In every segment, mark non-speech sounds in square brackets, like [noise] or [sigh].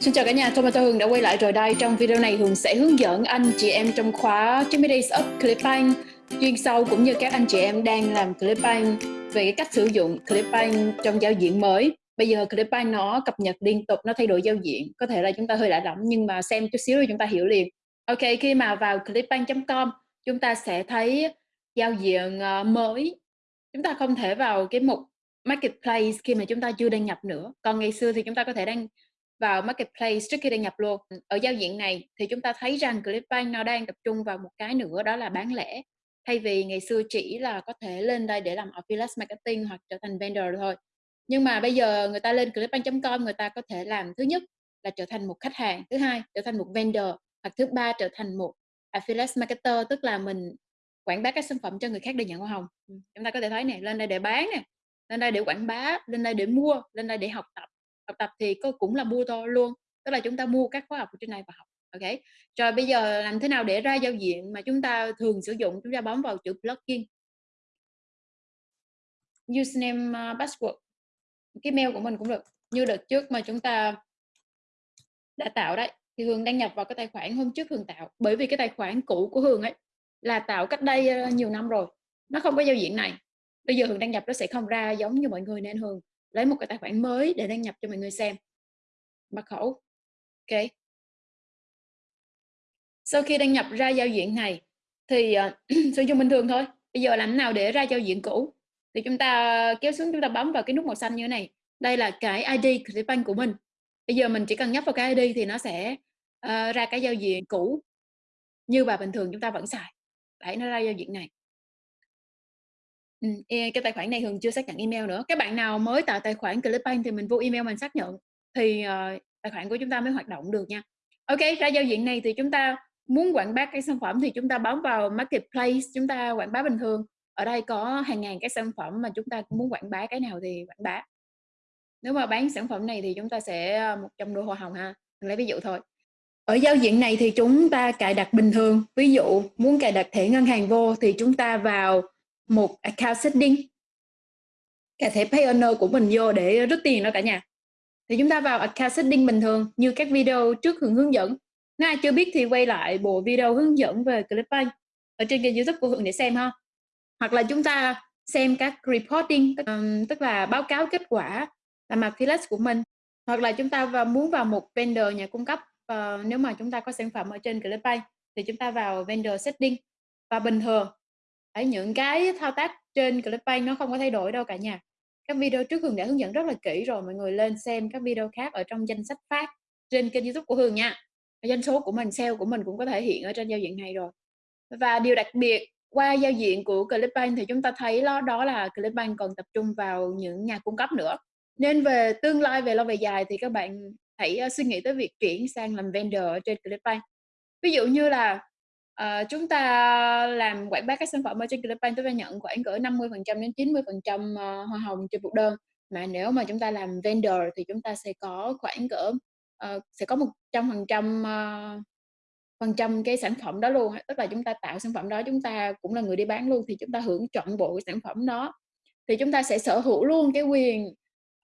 Xin chào cả nhà, Tomato Hường đã quay lại rồi đây. Trong video này Hường sẽ hướng dẫn anh chị em trong khóa 90 Days of Clipbank chuyên sâu cũng như các anh chị em đang làm Clipbank về cái cách sử dụng Clipbank trong giao diện mới. Bây giờ Clipbank nó cập nhật liên tục, nó thay đổi giao diện. Có thể là chúng ta hơi lạ lẫm nhưng mà xem chút xíu rồi chúng ta hiểu liền. Ok, khi mà vào clipbank.com chúng ta sẽ thấy giao diện ờ, mới. Chúng ta không thể vào cái mục Marketplace khi mà chúng ta chưa đăng nhập nữa. Còn ngày xưa thì chúng ta có thể đăng vào marketplace trước khi đăng nhập luôn. Ở giao diện này thì chúng ta thấy rằng Clickbank nó đang tập trung vào một cái nữa đó là bán lẻ. Thay vì ngày xưa chỉ là có thể lên đây để làm affiliate marketing hoặc trở thành vendor thôi. Nhưng mà bây giờ người ta lên clickbank.com người ta có thể làm thứ nhất là trở thành một khách hàng, thứ hai trở thành một vendor hoặc thứ ba trở thành một affiliate marketer tức là mình quảng bá các sản phẩm cho người khác để nhận hoa hồng. Ừ, chúng ta có thể thấy này, lên đây để bán nè, lên đây để quảng bá, lên đây để mua, lên đây để học tập học tập thì cũng là mua thôi luôn, tức là chúng ta mua các khóa học trên này và học, ok? Rồi bây giờ làm thế nào để ra giao diện mà chúng ta thường sử dụng? Chúng ta bấm vào chữ plugin. Username ờ, password. Cái mail của mình cũng được, như đợt trước mà chúng ta đã tạo đấy, thì Hường đăng nhập vào cái tài khoản hôm trước Hường tạo, bởi vì cái tài khoản cũ của Hường ấy là tạo cách đây ờ, nhiều năm rồi, nó không có giao diện này. Bây giờ Hường đăng nhập nó sẽ không ra giống như mọi người nên Hường lấy một cái tài khoản mới để đăng nhập cho mọi người xem. Mật khẩu. Ok. Sau khi đăng nhập ra giao diện này thì uh, [clears throat] sử dụng bình thường thôi. Bây giờ làm nào để ra giao diện cũ? Thì chúng ta ờ, kéo xuống chúng ta bấm vào cái nút màu xanh như thế này. Đây là cái ID Clickbank của mình. Bây giờ mình chỉ cần nhấp vào cái ID thì nó sẽ uh, ra cái giao diện cũ. Như và bình thường chúng ta vẫn xài. Đấy nó ra giao diện này. Ừm, e cái tài khoản này thường chưa xác nhận email nữa. Các bạn nào mới tạo tài khoản Clickbank thì mình vô email mình xác nhận thì, ờ, tài khoản của chúng ta mới hoạt động được nha. Ok, ra giao diện này thì chúng ta muốn quảng bá cái sản phẩm thì chúng ta bấm vào Marketplace, chúng ta quảng bá bình thường. Ở đây có hàng ngàn cái sản phẩm mà chúng ta muốn quảng bá cái nào thì quảng bá. Nếu mà bán sản phẩm này thì chúng ta sẽ, ờ, một ờ, 100 đô hoa hồng ha, mình lấy ví dụ thôi. Ở giao diện này thì chúng ta cài đặt bình thường, ví dụ muốn cài đặt thẻ ngân hàng vô thì chúng ta vào một account setting. Cái thẻ owner của mình vô để rút tiền đó cả nhà. Thì chúng ta vào account setting bình thường như các video trước hướng hướng dẫn. Nếu ai chưa biết thì quay lại bộ video hướng dẫn về Clickbank ở trên kênh youtube của Hường để xem ha. Hoặc là chúng ta xem các reporting tức là báo cáo kết quả làm affiliate của mình. Hoặc là chúng ta vào muốn vào một vendor nhà cung cấp uh, nếu mà chúng ta có sản phẩm ở trên Clickbank thì chúng ta vào vendor setting. Và bình thường ở những cái thao tác trên Clickbank nó không có thay đổi đâu cả nhà. Các video trước Hường đã hướng dẫn rất là kỹ rồi, mọi người lên xem các video khác ở trong danh sách phát trên kênh YouTube của Hường nha. Doanh số của mình, sale của mình cũng có thể hiện ở trên giao diện này rồi. Và điều đặc biệt qua giao diện của Clickbank thì chúng ta thấy đó, đó là Clickbank còn tập trung vào những nhà cung cấp nữa. Nên về tương lai về lâu về dài thì các bạn hãy ờ, suy nghĩ tới việc chuyển sang làm vendor ở trên Clickbank. Ví dụ như là Ờ, chúng ta làm quảng bá các sản phẩm ở trên Clickbank chúng ta nhận khoảng cỡ 50% đến 90% ờ, hoa hồng trên một đơn. Mà nếu mà chúng ta làm vendor thì chúng ta sẽ có khoảng cỡ uh, sẽ có 100% ờ, phần trăm cái sản phẩm đó luôn. Tức là chúng ta tạo sản phẩm đó, chúng ta cũng là người đi bán luôn thì chúng ta hưởng trọn bộ cái sản phẩm đó. Thì chúng ta sẽ sở hữu luôn cái quyền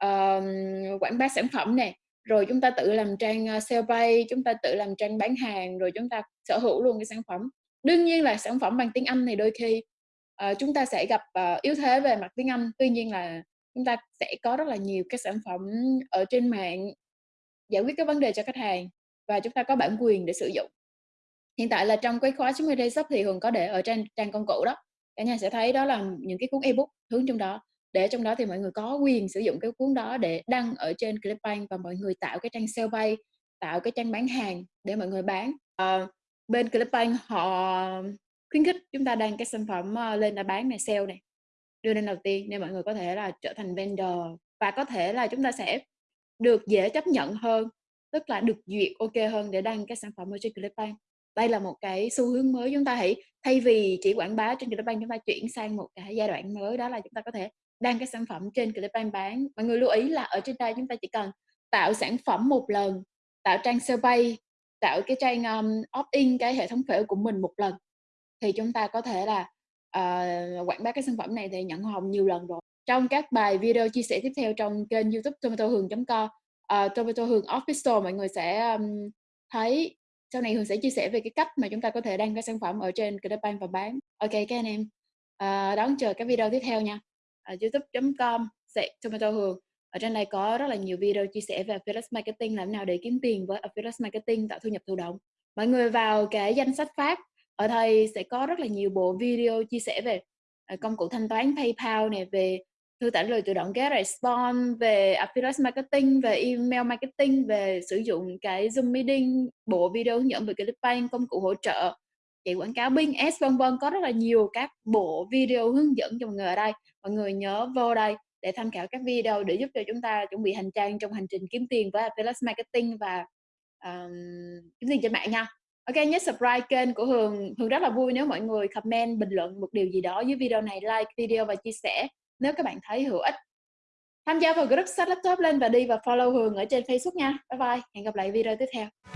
uh, quảng bá sản phẩm này rồi chúng ta tự làm trang ờ, sale page chúng ta tự làm trang bán hàng rồi chúng ta sở hữu luôn cái sản phẩm. Đương nhiên là sản phẩm bằng tiếng Anh thì đôi khi uh, chúng ta sẽ gặp uh, yếu thế về mặt tiếng Anh. Tuy nhiên là chúng ta sẽ có rất là nhiều cái sản phẩm ở trên mạng giải quyết cái vấn đề cho khách hàng và chúng ta có bản quyền để sử dụng. Hiện tại là trong cái khóa 90 day shop thì Hường có để ở trên trang công cụ đó. Cả nhà sẽ thấy đó là những cái cuốn ebook hướng trong đó để trong đó thì mọi người có quyền sử dụng cái cuốn đó để đăng ở trên Clickbank và mọi người tạo cái trang sale bay tạo cái trang bán hàng để mọi người bán. À, bên Clickbank họ khuyến khích chúng ta đăng cái sản phẩm ờ, lên là bán này sale này đưa lên đầu tiên nên mọi người có thể là trở thành vendor và có thể là chúng ta sẽ được dễ chấp nhận hơn tức là được duyệt ok hơn để đăng cái sản phẩm ở trên Clickbank đây là một cái xu hướng mới chúng ta hãy thay vì chỉ quảng bá trên Clickbank chúng ta chuyển sang một cái giai đoạn mới đó là chúng ta có thể đăng cái sản phẩm trên Clickbank bán mọi người lưu ý là ở trên đây chúng ta chỉ cần tạo sản phẩm một lần tạo trang survey tạo cái trang um, opt-in cái hệ thống phễu của mình một lần thì chúng ta có thể là uh, quảng bá cái sản phẩm này thì nhận hồng nhiều lần rồi trong các bài video chia sẻ tiếp theo trong kênh youtube tomatohường.com uh, ờ, Tomato Hường Official mọi người sẽ, um, thấy sau này Hường sẽ chia sẻ về cái cách mà chúng ta có thể đăng cái sản phẩm ở trên ClickBank và bán. Ok các anh em, uh, đón chờ các video tiếp theo nha. À, Youtube.com gạch Tomato Hường. Ở trên này có rất là nhiều video chia sẻ về Affiliate Marketing, làm nào để kiếm tiền với Affiliate Marketing, tạo thu nhập thụ động. Mọi người vào cái danh sách phát, ở đây sẽ có rất là nhiều bộ video chia sẻ về, à, công cụ thanh toán PayPal này về thư trả lời tự động GetResponse, về Affiliate Marketing, về Email Marketing, về sử dụng cái Zoom Meeting, bộ video hướng dẫn về ClickBank, công cụ hỗ trợ, chạy quảng cáo Bing Ads, vân vân. Có rất là nhiều các bộ video hướng dẫn cho mọi người ở đây. Mọi người nhớ vô đây để tham khảo các video để giúp cho chúng ta chuẩn bị hành trang trong hành trình kiếm tiền với Affiliate Marketing và, um, kiếm tiền trên mạng nha. ok nhớ subscribe kênh của Hường. Hường rất là vui nếu mọi người comment, bình luận một điều gì đó dưới video này, like video và chia sẻ nếu các bạn thấy hữu ích. Tham gia vào group sách Laptop lên và đi và follow Hường ở trên Facebook nha. Bye bye, hẹn gặp lại video tiếp theo.